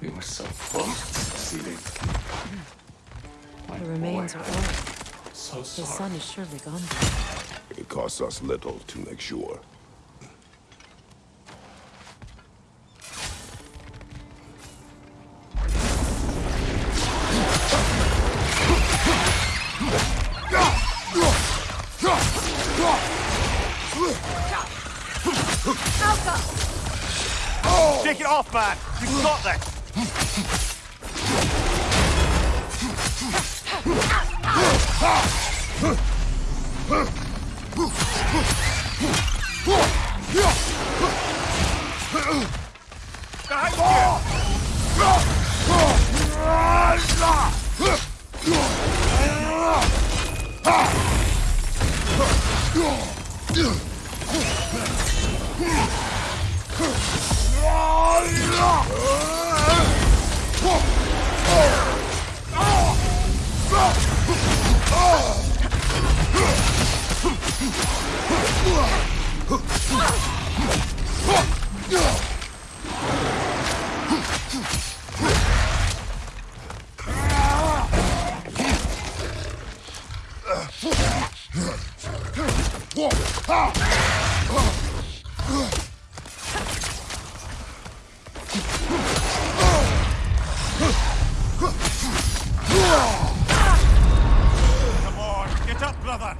We were so close to succeeding. My The remains boy, are old. So His sorry. son is surely gone. It costs us little to make sure. Take it off, man! You've got this! Yeah! You! Up!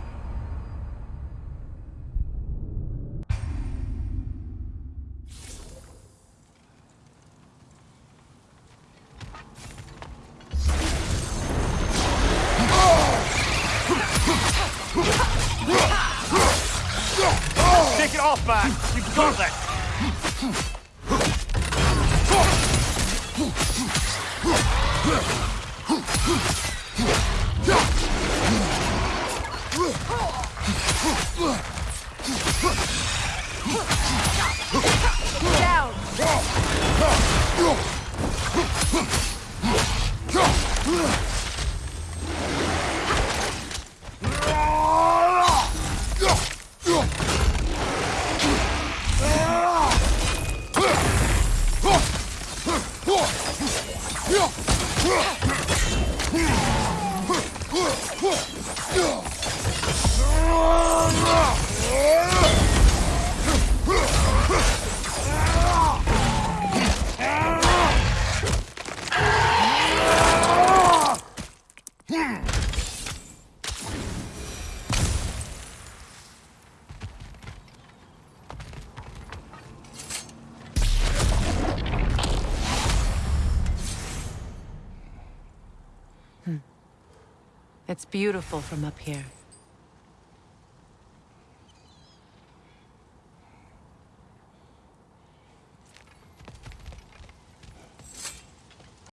Take it off, man! You've got this! Down! It's beautiful from up here.